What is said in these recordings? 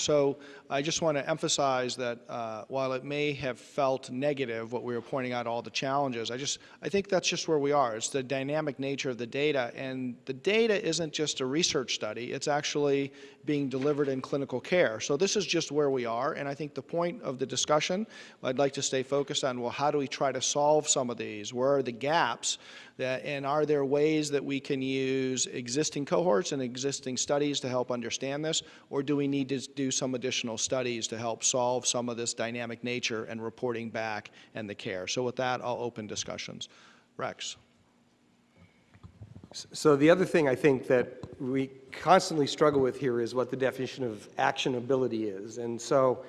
So I just want to emphasize that uh, while it may have felt negative, what we were pointing out, all the challenges, I just I think that's just where we are. It's the dynamic nature of the data, and the data isn't just a research study. It's actually being delivered in clinical care. So this is just where we are, and I think the point of the discussion, I'd like to stay focused on, well, how do we try to solve some of these? Where are the gaps? That, and are there ways that we can use existing cohorts and existing studies to help understand this, or do we need to do some additional studies to help solve some of this dynamic nature and reporting back and the care? So with that, I'll open discussions. Rex. So the other thing I think that we constantly struggle with here is what the definition of actionability is. And so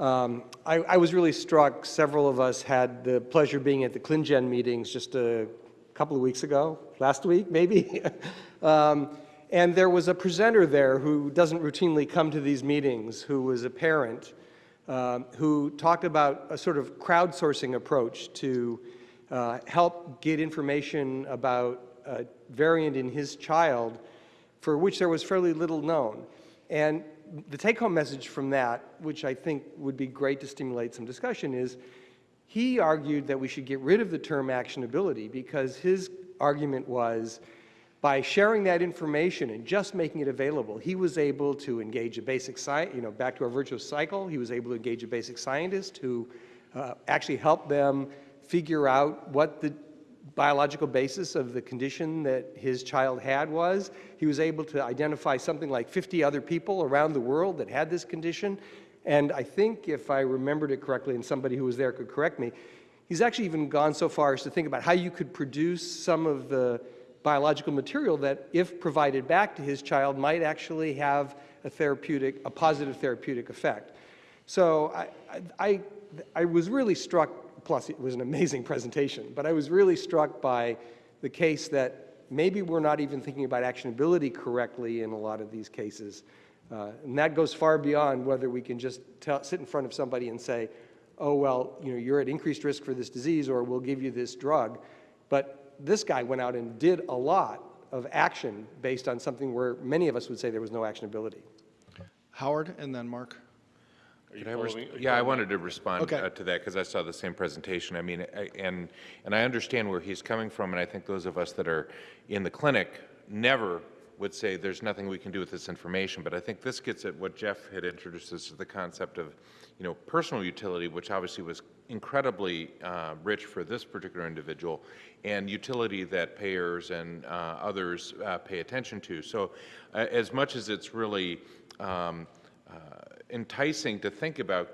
um, I, I, was really struck, several of us had the pleasure being at the ClinGen meetings just a couple of weeks ago, last week maybe. um, and there was a presenter there who doesn't routinely come to these meetings, who was a parent, um, who talked about a sort of crowdsourcing approach to uh, help get information about a variant in his child for which there was fairly little known. And the take-home message from that, which I think would be great to stimulate some discussion, is he argued that we should get rid of the term actionability because his argument was by sharing that information and just making it available, he was able to engage a basic science, you know, back to our virtuous cycle, he was able to engage a basic scientist who uh, actually helped them figure out what the biological basis of the condition that his child had was. He was able to identify something like 50 other people around the world that had this condition and I think if I remembered it correctly, and somebody who was there could correct me, he's actually even gone so far as to think about how you could produce some of the biological material that, if provided back to his child, might actually have a therapeutic, a positive therapeutic effect. So I, I, I was really struck, plus it was an amazing presentation, but I was really struck by the case that maybe we're not even thinking about actionability correctly in a lot of these cases. Uh, and that goes far beyond whether we can just tell, sit in front of somebody and say, oh, well, you know, you're at increased risk for this disease or we'll give you this drug. But this guy went out and did a lot of action based on something where many of us would say there was no actionability. Howard and then Mark. I yeah, I wanted to respond okay. uh, to that because I saw the same presentation. I mean, I, and and I understand where he's coming from, and I think those of us that are in the clinic never would say there's nothing we can do with this information, but I think this gets at what Jeff had introduced us to the concept of, you know, personal utility, which obviously was incredibly uh, rich for this particular individual, and utility that payers and uh, others uh, pay attention to. So uh, as much as it's really um, uh, enticing to think about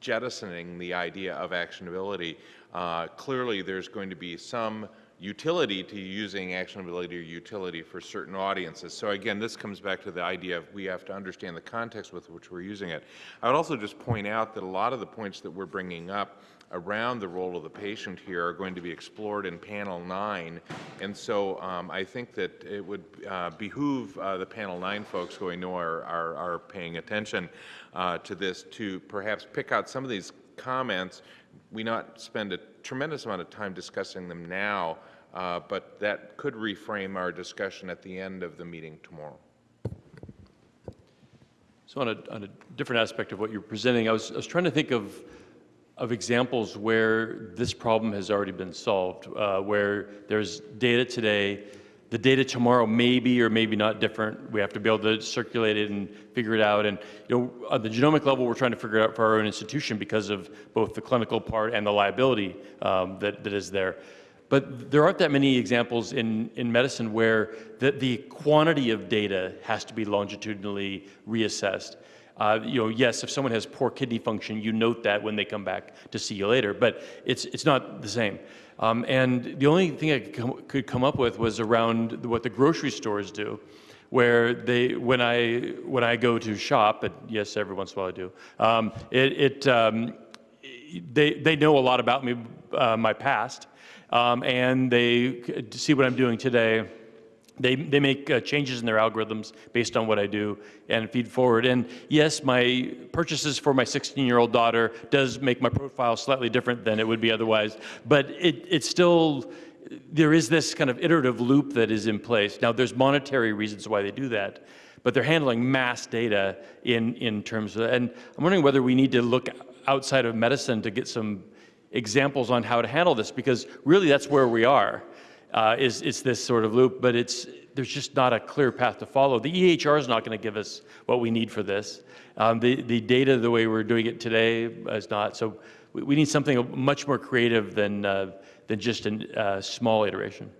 jettisoning the idea of actionability, uh, clearly there's going to be some utility to using actionability or utility for certain audiences. So again, this comes back to the idea of we have to understand the context with which we're using it. I would also just point out that a lot of the points that we're bringing up around the role of the patient here are going to be explored in panel 9 and so um, I think that it would uh, behoove uh, the panel 9 folks who I know are, are, are paying attention uh, to this to perhaps pick out some of these comments we not spend a tremendous amount of time discussing them now, uh, but that could reframe our discussion at the end of the meeting tomorrow. So on a, on a different aspect of what you're presenting, I was, I was trying to think of, of examples where this problem has already been solved, uh, where there's data today the data tomorrow may be or maybe not different. We have to be able to circulate it and figure it out. And you know, on the genomic level, we're trying to figure it out for our own institution because of both the clinical part and the liability um, that, that is there. But there aren't that many examples in, in medicine where the, the quantity of data has to be longitudinally reassessed. Uh, you know, yes, if someone has poor kidney function, you note that when they come back to see you later, but it's, it's not the same. Um, and the only thing I could come, could come up with was around what the grocery stores do, where they, when I, when I go to shop, and yes, every once in a while I do, um, it, it um, they, they know a lot about me, uh, my past, um, and they see what I'm doing today they, they make uh, changes in their algorithms based on what I do and feed forward. And yes, my purchases for my 16-year-old daughter does make my profile slightly different than it would be otherwise, but it, it's still, there is this kind of iterative loop that is in place. Now, there's monetary reasons why they do that, but they're handling mass data in, in terms of, and I'm wondering whether we need to look outside of medicine to get some examples on how to handle this, because really that's where we are, uh, is, is this sort of loop, but it's, there's just not a clear path to follow. The EHR is not going to give us what we need for this. Um, the, the data, the way we're doing it today, is not. So we, we need something much more creative than, uh, than just a uh, small iteration.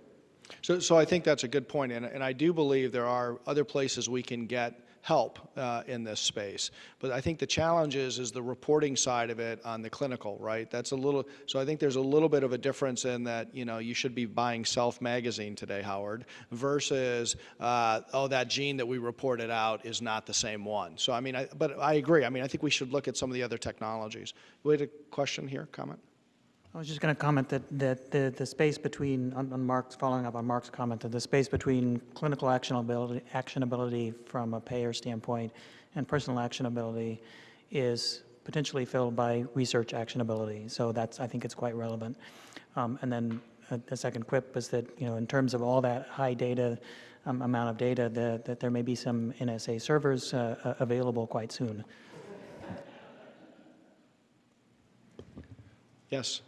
So, so I think that's a good point, and, and I do believe there are other places we can get help uh, in this space. But I think the challenge is, is the reporting side of it on the clinical, right? That's a little, so I think there's a little bit of a difference in that, you know, you should be buying Self magazine today, Howard, versus, uh, oh, that gene that we reported out is not the same one. So, I mean, I, but I agree. I mean, I think we should look at some of the other technologies. We had a question here, comment? I was just going to comment that, that the, the space between, on, on Mark's, following up on Mark's comment, that the space between clinical actionability, actionability from a payer standpoint and personal actionability is potentially filled by research actionability. So that's, I think it's quite relevant. Um, and then uh, the second quip is that, you know, in terms of all that high data, um, amount of data, that, that there may be some NSA servers uh, uh, available quite soon. Yes.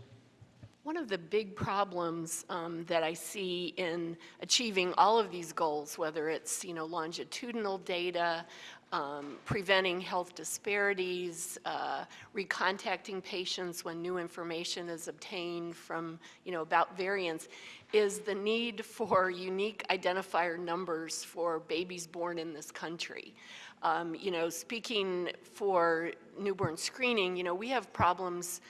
One of the big problems um, that I see in achieving all of these goals, whether it's, you know, longitudinal data, um, preventing health disparities, uh, recontacting patients when new information is obtained from, you know, about variants, is the need for unique identifier numbers for babies born in this country. Um, You know, speaking for newborn screening, you know, we have problems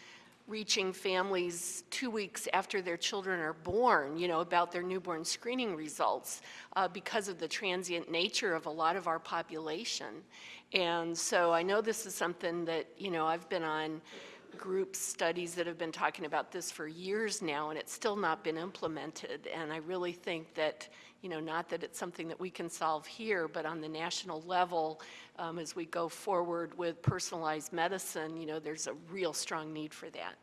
reaching families two weeks after their children are born, you know, about their newborn screening results uh, because of the transient nature of a lot of our population. And so I know this is something that, you know, I've been on group studies that have been talking about this for years now, and it's still not been implemented. And I really think that, you know, not that it's something that we can solve here, but on the national level, um, as we go forward with personalized medicine, you know, there's a real strong need for that.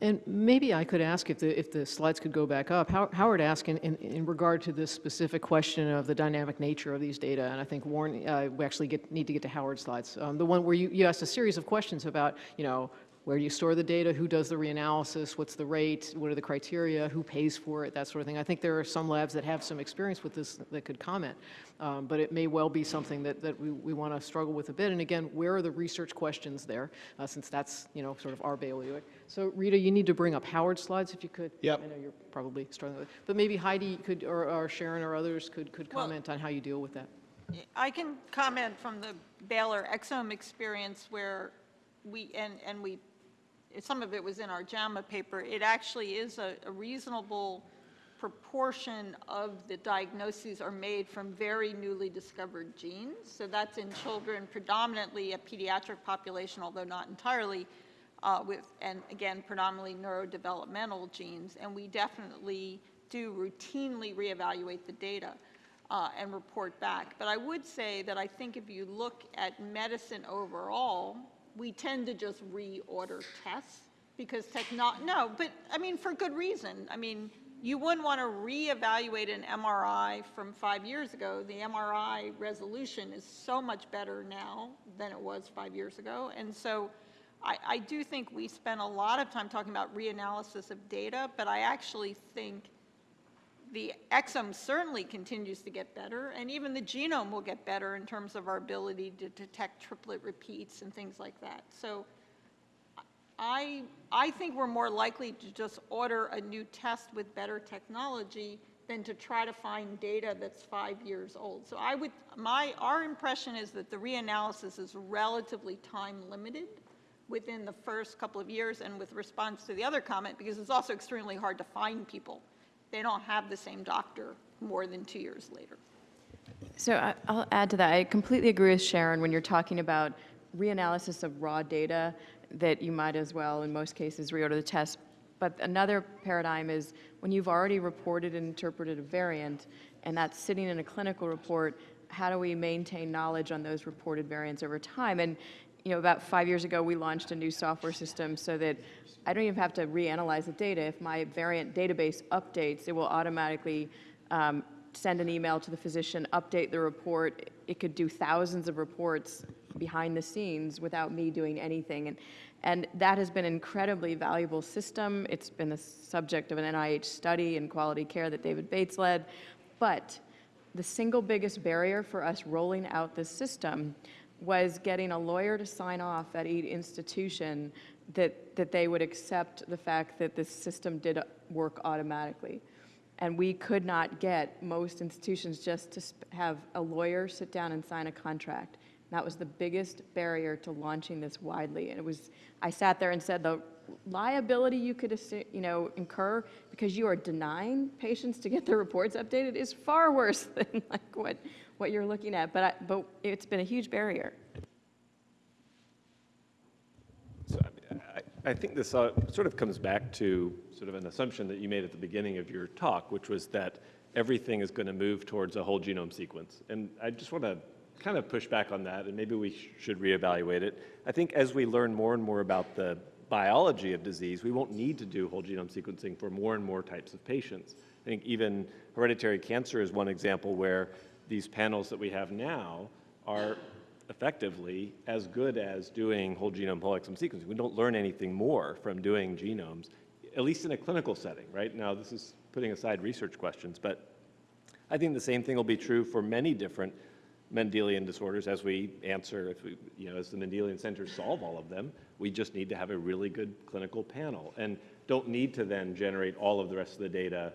And maybe I could ask if the, if the slides could go back up. How- Howard asked in, in, in regard to this specific question of the dynamic nature of these data, and I think Warren, uh, we actually get, need to get to Howard's slides. Um, the one where you, you asked a series of questions about, you know, where do you store the data, who does the reanalysis, what's the rate, what are the criteria, who pays for it, that sort of thing. I think there are some labs that have some experience with this that could comment, um, but it may well be something that, that we, we want to struggle with a bit. And again, where are the research questions there, uh, since that's, you know, sort of our bailiwick. So Rita, you need to bring up Howard's slides if you could. Yep. I know you're probably struggling with it. But maybe Heidi could, or, or Sharon or others could, could Well- comment on how you deal with that. I can comment from the Baylor exome experience where we, and, and we, some of it was in our JAMA paper, it actually is a a reasonable proportion of the diagnoses are made from very newly discovered genes. So that's in children, predominantly a pediatric population, although not entirely, uh, with, and again, predominantly neurodevelopmental genes. And we definitely do routinely reevaluate the data uh, and report back. But I would say that I think if you look at medicine overall, we tend to just reorder tests because techno, no, but I mean, for good reason. I mean, you wouldn't want to reevaluate an MRI from five years ago. The MRI resolution is so much better now than it was five years ago. And so I, I do think we spend a lot of time talking about reanalysis of data, but I actually think the exome certainly continues to get better, and even the genome will get better in terms of our ability to detect triplet repeats and things like that. So I, I think we're more likely to just order a new test with better technology than to try to find data that's five years old. So I would, my, our impression is that the reanalysis is relatively time limited within the first couple of years, and with response to the other comment, because it's also extremely hard to find people. They don't have the same doctor more than two years later. So I'll add to that. I completely agree with Sharon when you're talking about reanalysis of raw data, that you might as well, in most cases, reorder the test. But another paradigm is when you've already reported and interpreted a variant, and that's sitting in a clinical report, how do we maintain knowledge on those reported variants over time? And, you know, about five years ago, we launched a new software system so that I don't even have to reanalyze the data. If my variant database updates, it will automatically um, send an email to the physician, update the report. It could do thousands of reports behind the scenes without me doing anything. And, and that has been an incredibly valuable system. It's been the subject of an NIH study in quality care that David Bates led. But the single biggest barrier for us rolling out this system was getting a lawyer to sign off at each institution that, that they would accept the fact that this system did work automatically. And we could not get most institutions just to have a lawyer sit down and sign a contract. That was the biggest barrier to launching this widely. And it was, I sat there and said, the liability you could, you know, incur because you are denying patients to get their reports updated is far worse than like what, what you're looking at. But, I, but it's been a huge barrier. So I I think this uh, sort of comes back to sort of an assumption that you made at the beginning of your talk, which was that everything is going to move towards a whole genome sequence. And I just want to kind of push back on that, and maybe we sh- should reevaluate it. I think as we learn more and more about the biology of disease, we won't need to do whole genome sequencing for more and more types of patients. I think even hereditary cancer is one example where these panels that we have now are effectively as good as doing whole genome whole exome sequencing. We don't learn anything more from doing genomes, at least in a clinical setting, right? Now, this is putting aside research questions, but I think the same thing will be true for many different Mendelian disorders as we answer, if we, you know, as the Mendelian centers solve all of them, we just need to have a really good clinical panel and don't need to then generate all of the rest of the data,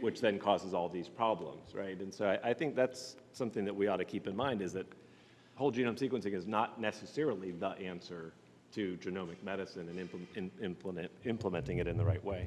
which then causes all these problems, right? And so I, I think that's something that we ought to keep in mind is that whole genome sequencing is not necessarily the answer to genomic medicine and implement, in- implement, implementing it in the right way.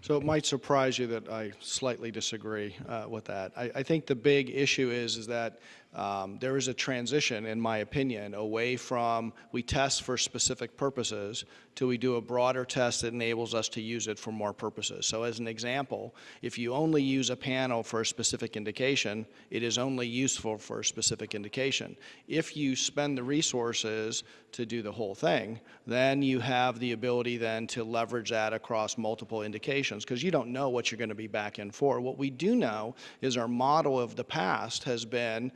So it might surprise you that I slightly disagree uh, with that. I, I think the big issue is, is that um, there is a transition, in my opinion, away from we test for specific purposes to we do a broader test that enables us to use it for more purposes. So as an example, if you only use a panel for a specific indication, it is only useful for a specific indication. If you spend the resources to do the whole thing, then you have the ability then to leverage that across multiple indications because you don't know what you're going to be back in for. What we do know is our model of the past has been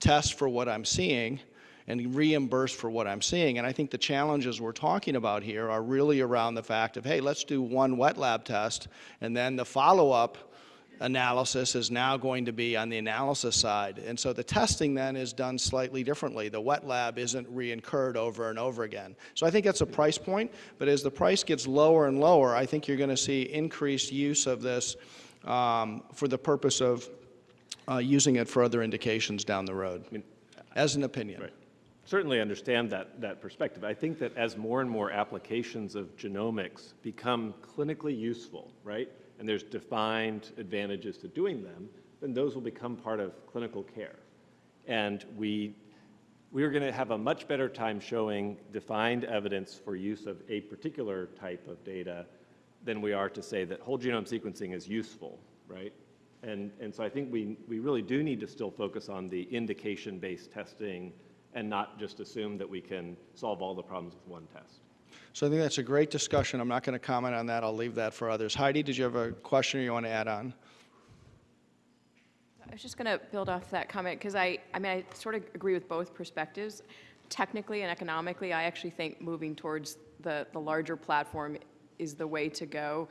test for what I'm seeing and reimburse for what I'm seeing. And I think the challenges we're talking about here are really around the fact of, hey, let's do one wet lab test, and then the follow-up analysis is now going to be on the analysis side. And so the testing then is done slightly differently. The wet lab isn't re-incurred over and over again. So I think that's a price point, but as the price gets lower and lower, I think you're going to see increased use of this um, for the purpose of uh, using it for other indications down the road, as an opinion. Right. Certainly understand that, that perspective. I think that as more and more applications of genomics become clinically useful, right, and there's defined advantages to doing them, then those will become part of clinical care. And we, we are going to have a much better time showing defined evidence for use of a particular type of data than we are to say that whole genome sequencing is useful, right? And, and so I think we, we really do need to still focus on the indication-based testing and not just assume that we can solve all the problems with one test. So I think that's a great discussion. I'm not going to comment on that. I'll leave that for others. Heidi, did you have a question or you want to add on? I was just going to build off that comment because I, I mean, I sort of agree with both perspectives. Technically and economically, I actually think moving towards the, the larger platform is the way to go.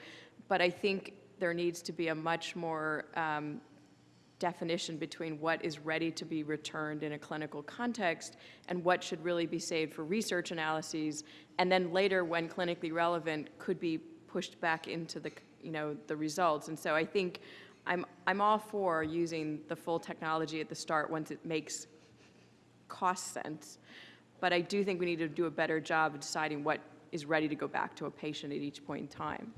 But I think there needs to be a much more um, definition between what is ready to be returned in a clinical context and what should really be saved for research analyses, and then later, when clinically relevant, could be pushed back into the, you know, the results. And so I think I'm, I'm all for using the full technology at the start once it makes cost sense. But I do think we need to do a better job of deciding what is ready to go back to a patient at each point in time.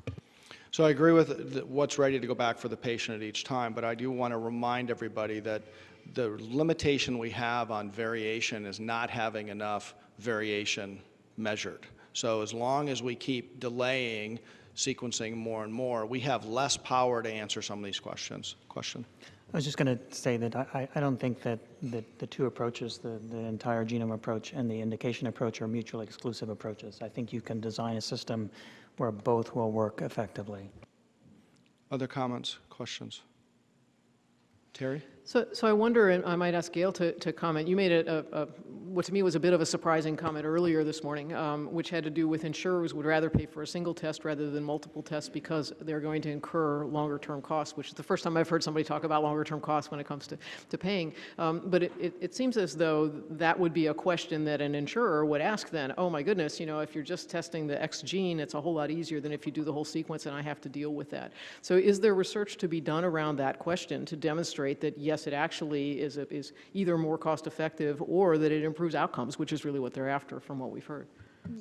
So I agree with what's ready to go back for the patient at each time, but I do want to remind everybody that the limitation we have on variation is not having enough variation measured. So as long as we keep delaying sequencing more and more, we have less power to answer some of these questions. Question? I was just going to say that I, I- don't think that, that the two approaches, the, the entire genome approach and the indication approach are mutually exclusive approaches. I think you can design a system where both will work effectively. Other comments, questions? Terry? So, so I wonder, and I might ask Gail to, to comment, you made a, a, a- what to me was a bit of a surprising comment earlier this morning, um, which had to do with insurers would rather pay for a single test rather than multiple tests because they're going to incur longer-term costs, which is the first time I've heard somebody talk about longer-term costs when it comes to, to paying. Um, But it, it, it seems as though that would be a question that an insurer would ask then, oh my goodness, you know, if you're just testing the X gene, it's a whole lot easier than if you do the whole sequence and I have to deal with that. So is there research to be done around that question to demonstrate that, yes, it actually is, a- is either more cost-effective or that it improves outcomes, which is really what they're after from what we've heard?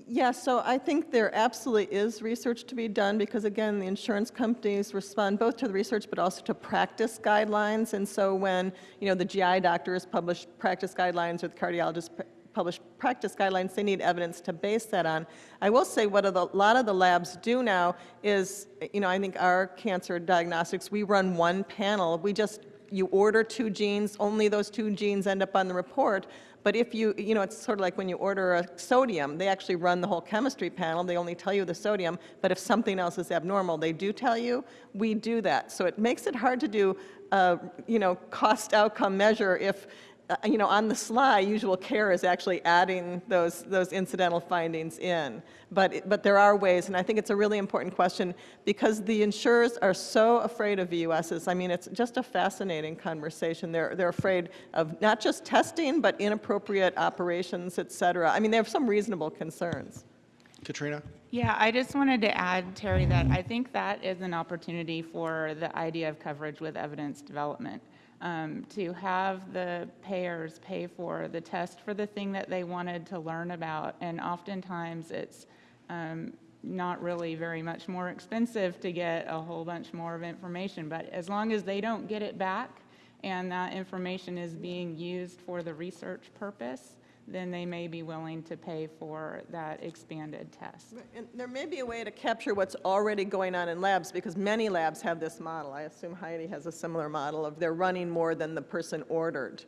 Yes, so I think there absolutely is research to be done because, again, the insurance companies respond both to the research but also to practice guidelines. And so when, you know, the GI doctors publish practice guidelines or the cardiologists publish practice guidelines, they need evidence to base that on. I will say what a lot of the labs do now is, you know, I think our cancer diagnostics, we run one panel. We just, you order two genes, only those two genes end up on the report. But if you, you know, it's sort of like when you order a sodium, they actually run the whole chemistry panel, they only tell you the sodium, but if something else is abnormal, they do tell you. We do that. So it makes it hard to do, a, you know, cost outcome measure if, uh, Uh, you know, on the sly, usual care is actually adding those, those incidental findings in. But, but there are ways, and I think it's a really important question because the insurers are so afraid of VUSs. I mean, it's just a fascinating conversation. They're, they're afraid of not just testing, but inappropriate operations, et cetera. I mean, they have some reasonable concerns. Katrina? Yeah, I just wanted to add, Terry, that I think that is an opportunity for the idea of coverage with evidence development. Um, to have the payers pay for the test for the thing that they wanted to learn about, and oftentimes it's um, not really very much more expensive to get a whole bunch more of information, but as long as they don't get it back and that information is being used for the research purpose, then they may be willing to pay for that expanded test. And there may be a way to capture what's already going on in labs, because many labs have this model. I assume Heidi has a similar model of they're running more than the person ordered.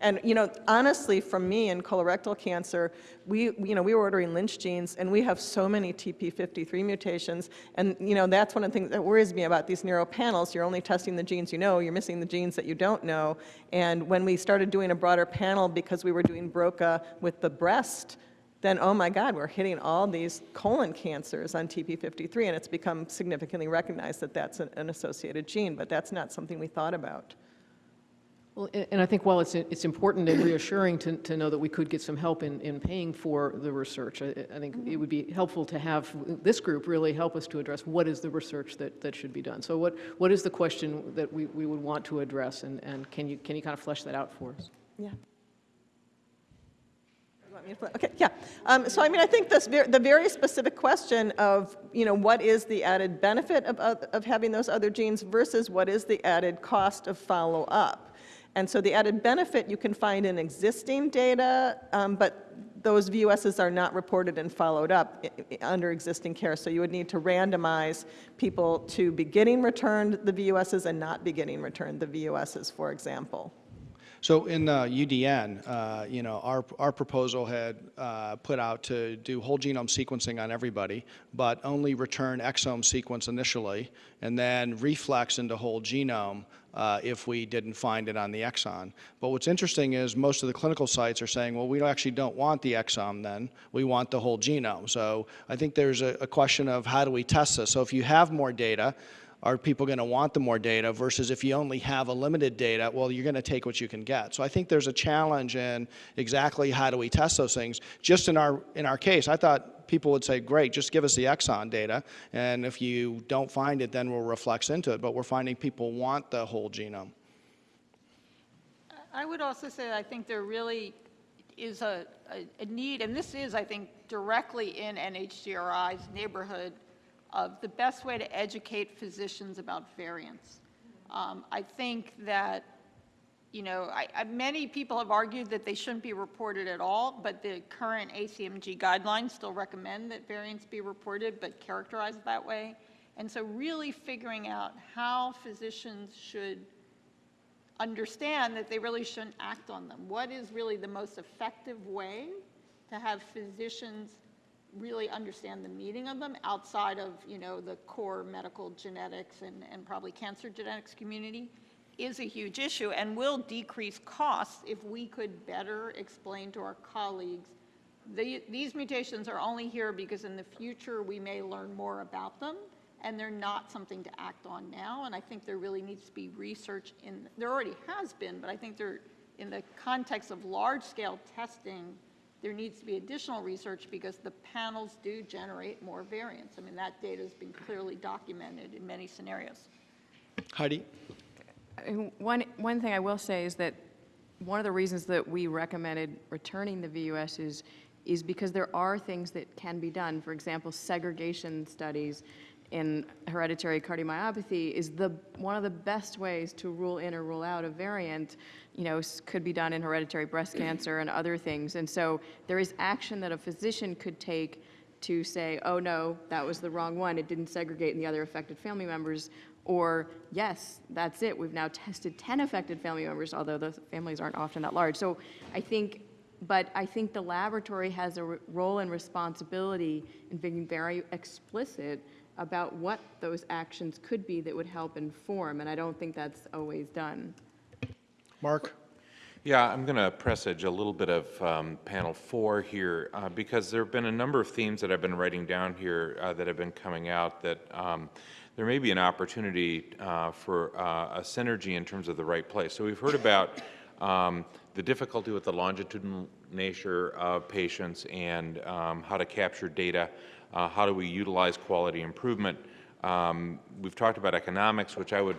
And, you know, honestly, from me in colorectal cancer, we, you know, we were ordering Lynch genes, and we have so many TP53 mutations, and, you know, that's one of the things that worries me about these neuro panels. You're only testing the genes you know, you're missing the genes that you don't know. And when we started doing a broader panel, because we were doing BRCA with the breast, then, oh my God, we're hitting all these colon cancers on TP53, and it's become significantly recognized that that's an an associated gene, but that's not something we thought about. Well, and I think while it's, it's important and reassuring to, to know that we could get some help in, in paying for the research, I, I think it would be helpful to have this group really help us to address what is the research that, that should be done. So what, what is the question that we, we would want to address, and, and can you, can you kind of flesh that out for us? Yeah. Okay, yeah. Um, So I mean, I think this, ver- the very specific question of, you know, what is the added benefit of, of of having those other genes versus what is the added cost of follow-up? And so the added benefit you can find in existing data, um, but those VUSs are not reported and followed up under existing care. So you would need to randomize people to be getting returned the VUSs and not be getting returned the VUSs, for example. So in uh, UDN, uh, you know, our, our proposal had uh, put out to do whole genome sequencing on everybody, but only return exome sequence initially, and then reflex into whole genome uh, if we didn't find it on the exome. But what's interesting is most of the clinical sites are saying, well, we actually don't want the exome then, we want the whole genome. So I think there's a, a question of how do we test this? So if you have more data, are people going to want the more data versus if you only have a limited data, well, you're going to take what you can get. So I think there's a challenge in exactly how do we test those things. Just in our, in our case, I thought people would say, great, just give us the exome data, and if you don't find it, then we'll reflex into it. But we're finding people want the whole genome. I would also say I think there really is a, a, a need, and this is, I think, directly in NHGRI's neighborhood of the best way to educate physicians about variants. Um, I think that, you know, I, I, many people have argued that they shouldn't be reported at all, but the current ACMG guidelines still recommend that variants be reported, but characterized that way. And so really figuring out how physicians should understand that they really shouldn't act on them. What is really the most effective way to have physicians really understand the meaning of them outside of, you know, the core medical genetics and, and probably cancer genetics community? Is a huge issue and will decrease costs if we could better explain to our colleagues, the, these mutations are only here because in the future we may learn more about them and they're not something to act on now. And I think there really needs to be research in, there already has been, but I think there, in the context of large-scale testing, there needs to be additional research because the panels do generate more variants. I mean, that data has been clearly documented in many scenarios. Heidi? One, one thing I will say is that one of the reasons that we recommended returning the VUS is, is because there are things that can be done. For example, segregation studies in hereditary cardiomyopathy is the, one of the best ways to rule in or rule out a variant, you know, could be done in hereditary breast cancer and other things. And so there is action that a physician could take to say, oh no, that was the wrong one, it didn't segregate in the other affected family members, or yes, that's it, we've now tested 10 affected family members, although the families aren't often that large. So I think, but I think the laboratory has a r- role and responsibility in being very explicit about what those actions could be that would help inform, and I don't think that's always done. Mark? Yeah, I'm going to presage a little bit of um, panel four here uh, because there have been a number of themes that I've been writing down here uh, that have been coming out that um, there may be an opportunity uh, for uh, a synergy in terms of the right place. So we've heard about um, the difficulty with the longitudinal nature of patients and um, how to capture data, uh, how do we utilize quality improvement. Um, we've talked about economics, which I would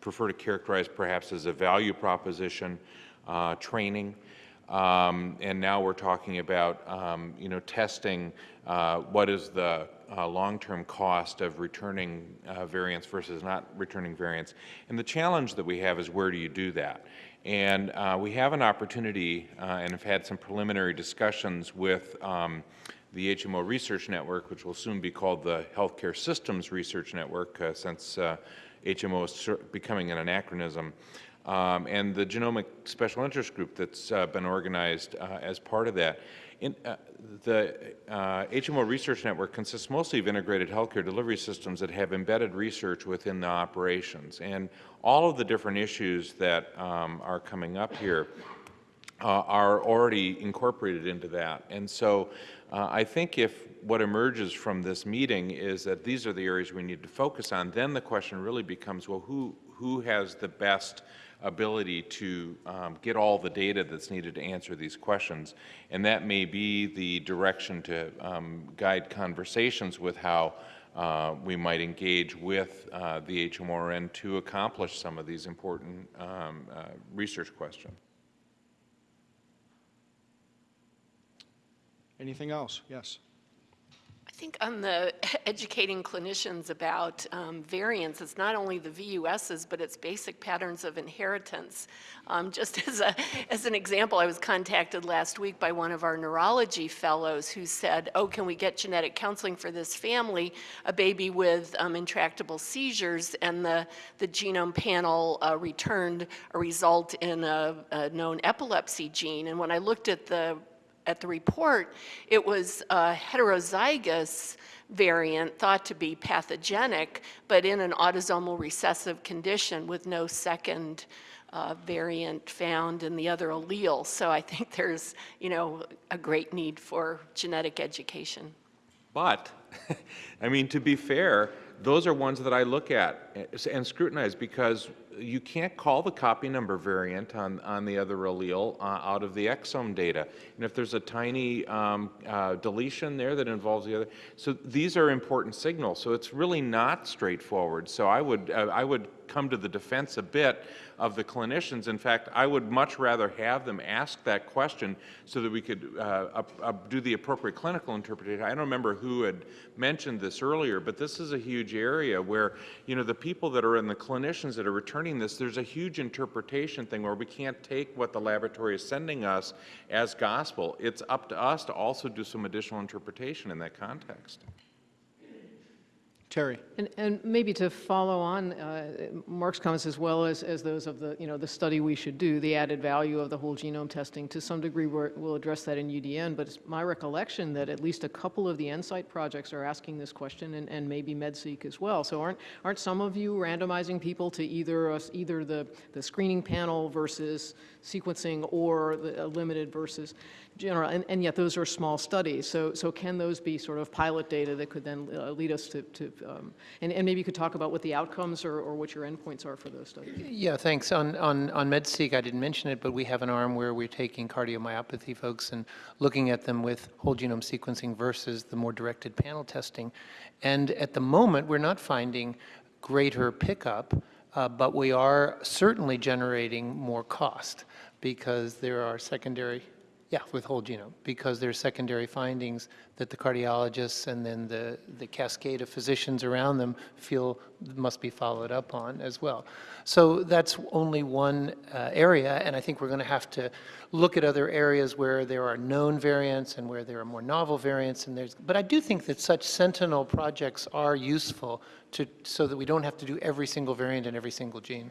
prefer to characterize perhaps as a value proposition, uh, training. Um, and now we're talking about, um, you know, testing uh, what is the uh, long-term cost of returning uh, variants versus not returning variants. And the challenge that we have is where do you do that? And uh, we have an opportunity uh, and have had some preliminary discussions with um, the HMO Research Network, which will soon be called the Healthcare Systems Research Network, uh, since uh, HMO is becoming an anachronism, um, and the Genomic Special Interest Group that's uh, been organized uh, as part of that. In, uh, the uh, HMO Research Network consists mostly of integrated healthcare delivery systems that have embedded research within the operations. And all of the different issues that um, are coming up here uh, are already incorporated into that. And so uh, I think if what emerges from this meeting is that these are the areas we need to focus on, then the question really becomes, well, who, who has the best ability to um, get all the data that's needed to answer these questions? And that may be the direction to um, guide conversations with how uh, we might engage with uh, the HMRN to accomplish some of these important um, uh, research questions. Anything else? Yes. I think on the educating clinicians about um, variants, it's not only the VUSs, but it's basic patterns of inheritance. Um, Just as a, as an example, I was contacted last week by one of our neurology fellows who said, oh, can we get genetic counseling for this family, a baby with um, intractable seizures, and the, the genome panel uh, returned a result in a, a known epilepsy gene. And when I looked at the at the report, it was a heterozygous variant thought to be pathogenic, but in an autosomal recessive condition with no second uh, variant found in the other allele. So I think there's, you know, a great need for genetic education. But, I mean, to be fair, those are ones that I look at and scrutinize because you can't call the copy number variant on, on the other allele uh, out of the exome data. And if there's a tiny um, uh, deletion there that involves the other, so these are important signals. So it's really not straightforward. So I would, uh, I would come to the defense a bit of the clinicians. In fact, I would much rather have them ask that question so that we could uh, up, up do the appropriate clinical interpretation. I don't remember who had mentioned this earlier, but this is a huge area where, you know, the people that are in the clinicians that are returning this, there's a huge interpretation thing where we can't take what the laboratory is sending us as gospel. It's up to us to also do some additional interpretation in that context. Terry? And, and maybe to follow on uh, Mark's comments as well as, as those of the, you know, the study we should do, the added value of the whole genome testing, to some degree we're, we'll address that in UDN, but it's my recollection that at least a couple of the NSIGHT projects are asking this question and, and maybe MedSeq as well. So aren't, aren't some of you randomizing people to either, either the, the screening panel versus sequencing or the limited versus general? And, and yet those are small studies. So, so can those be sort of pilot data that could then uh, lead us to, to um, and, and maybe you could talk about what the outcomes or, or what your endpoints are for those studies? Yeah, thanks. On, on, on MedSeq, I didn't mention it, but we have an arm where we're taking cardiomyopathy folks and looking at them with whole genome sequencing versus the more directed panel testing. And at the moment, we're not finding greater pickup, uh, but we are certainly generating more cost because there are secondary, yeah, with whole genome, because there's secondary findings that the cardiologists and then the, the cascade of physicians around them feel must be followed up on as well. So that's only one uh, area, and I think we're going to have to look at other areas where there are known variants and where there are more novel variants. And there's, but I do think that such sentinel projects are useful to, so that we don't have to do every single variant in every single gene.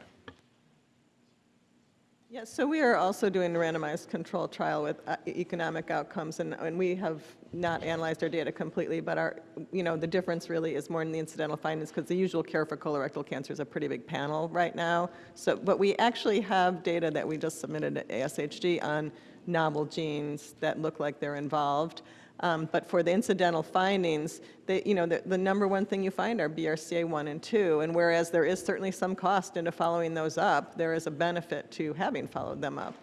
Yes, so we are also doing a randomized control trial with uh, economic outcomes, and, and we have not analyzed our data completely, but our, you know, the difference really is more in the incidental findings, because the usual care for colorectal cancer is a pretty big panel right now. So, but we actually have data that we just submitted at ASHG on novel genes that look like they're involved. Um, But for the incidental findings, they, you know, the, the number one thing you find are BRCA1 and 2, and whereas there is certainly some cost into following those up, there is a benefit to having followed them up.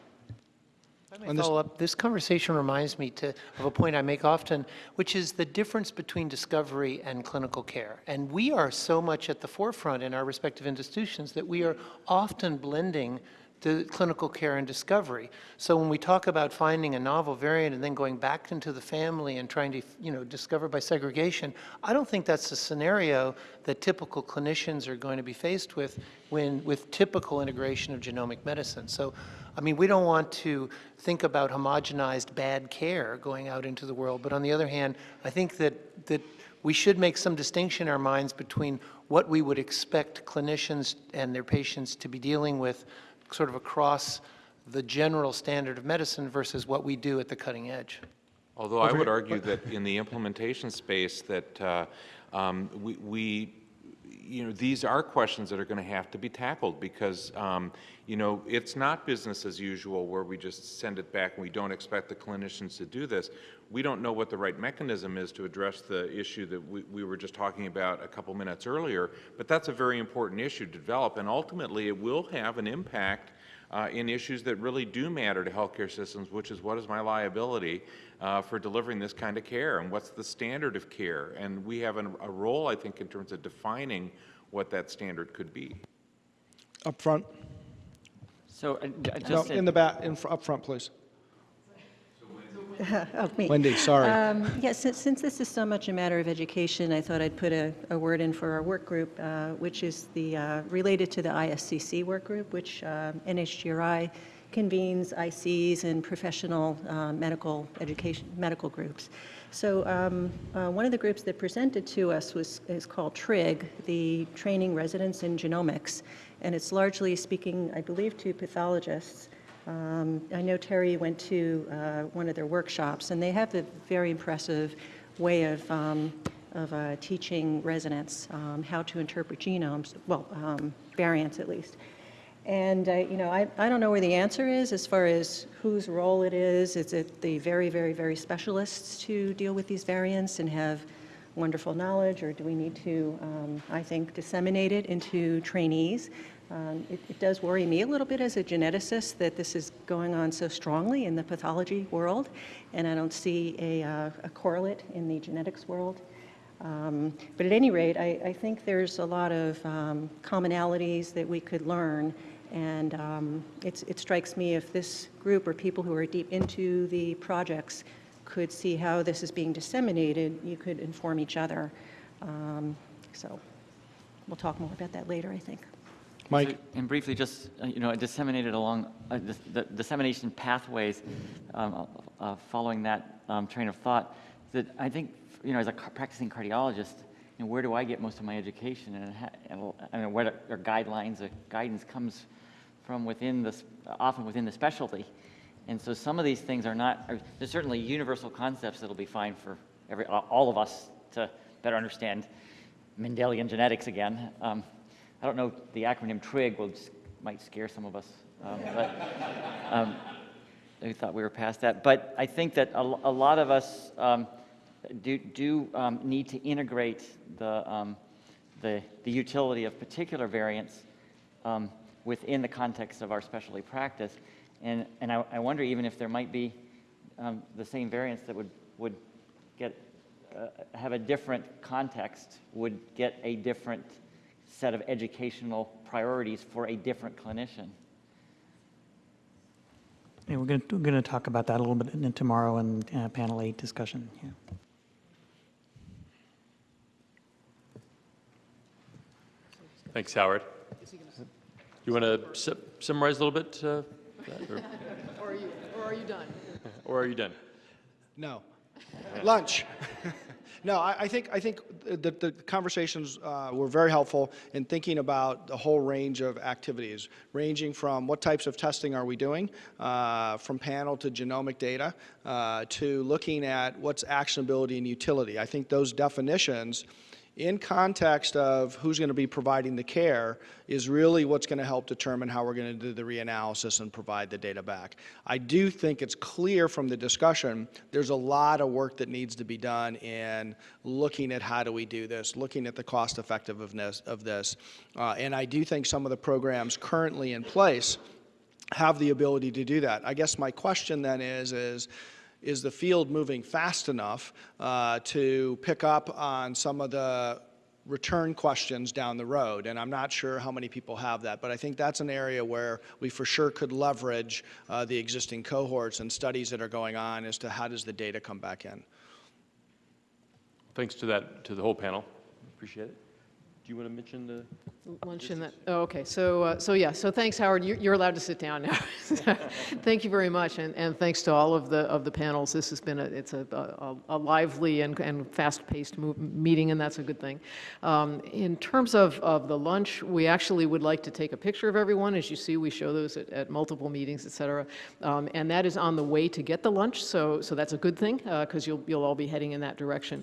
Let me follow up. This conversation reminds me to, of a point I make often, which is the difference between discovery and clinical care. And we are so much at the forefront in our respective institutions that we are often blending the clinical care and discovery. So when we talk about finding a novel variant and then going back into the family and trying to, you know, discover by segregation, I don't think that's a scenario that typical clinicians are going to be faced with when, with typical integration of genomic medicine. So, I mean, we don't want to think about homogenized bad care going out into the world, but on the other hand, I think that, that we should make some distinction in our minds between what we would expect clinicians and their patients to be dealing with sort of across the general standard of medicine versus what we do at the cutting edge. Although I would argue that in the implementation space that uh, um, we, we, you know, these are questions that are going to have to be tackled because, um, you know, it's not business as usual where we just send it back and we don't expect the clinicians to do this. We don't know what the right mechanism is to address the issue that we, we were just talking about a couple minutes earlier, but that's a very important issue to develop and ultimately it will have an impact uh, in issues that really do matter to healthcare systems, which is what is my liability uh, for delivering this kind of care and what's the standard of care. And we have an, a role, I think, in terms of defining what that standard could be. Up front? So, uh, j- No, just, in the back, in, fr- up front, please. Oh, me. Wendy, sorry. Um, Yes, since, since this is so much a matter of education, I thought I'd put a, a word in for our work group, uh, which is the, uh, related to the ISCC work group, which uh, NHGRI convenes ICs and professional uh, medical education, medical groups. So um, uh, one of the groups that presented to us was, is called TRIG, the Training Residents in Genomics, and it's largely speaking, I believe, to pathologists. Um, I know Terry went to uh, one of their workshops, and they have a very impressive way of, um, of uh, teaching residents um, how to interpret genomes, well, um, variants at least. And, uh, you know, I, I don't know where the answer is as far as whose role it is. Is it the very, very, very specialists to deal with these variants and have wonderful knowledge, or do we need to, um, I think, disseminate it into trainees? Um, It it does worry me a little bit as a geneticist that this is going on so strongly in the pathology world, and I don't see a uh, a correlate in the genetics world. Um, But at any rate, I I think there's a lot of um, commonalities that we could learn, and um, it strikes me if this group or people who are deep into the projects could see how this is being disseminated, you could inform each other. Um, So we'll talk more about that later, I think. Mike? so- and briefly, just, uh, you know, disseminated along, uh, dis- the dissemination pathways, um, uh, following that um, train of thought, that I think, you know, as a practicing cardiologist, you know, where do I get most of my education? And, and I where our guidelines, or guidance comes from within the, s- often within the specialty. And so some of these things are not, are, there's certainly universal concepts that'll be fine for every, all of us to better understand Mendelian genetics again. Um, I don't know, the acronym TRIG will, might scare some of us, um, but um, I thought we were past that. But I think that a, a lot of us um, do, do um, need to integrate the, um, the, the utility of particular variants um, within the context of our specialty practice. And, and I, I wonder even if there might be the same variants that would, would get, uh, have a different context, would get a different set of educational priorities for a different clinician. And we're going to, we're going to talk about that a little bit in tomorrow in uh, panel eight discussion. Yeah. Thanks, Howard. You want to summarize a little bit? uh, that, or- Or are you, or are you done? Or are you done? No. Lunch. No, I, I think, I think that the conversations uh, were very helpful in thinking about the whole range of activities, ranging from what types of testing are we doing, uh, from panel to genomic data, uh, to looking at what's actionability and utility. I think those definitions, in context of who's going to be providing the care, is really what's going to help determine how we're going to do the reanalysis and provide the data back. I do think it's clear from the discussion, there's a lot of work that needs to be done in looking at how do we do this, looking at the cost effectiveness of this. Uh, and I do think some of the programs currently in place have the ability to do that. I guess my question then is, is, is the field moving fast enough uh, to pick up on some of the return questions down the road? And I'm not sure how many people have that, but I think that's an area where we for sure could leverage uh, the existing cohorts and studies that are going on as to how does the data come back in. Thanks to that, to the whole panel. Appreciate it. Do you want to mention the? Lunch in that, oh, okay, so, uh, so yeah, so thanks, Howard, you're, you're allowed to sit down now. Thank you very much, and, and thanks to all of the, of the panels. This has been a, it's a, a, a lively and, and fast-paced meeting, and that's a good thing. Um, in terms of, of the lunch, we actually would like to take a picture of everyone. As you see, we show those at, at multiple meetings, et cetera. Um, and that is on the way to get the lunch, so, so that's a good thing, because you'll, you'll all be heading in that direction.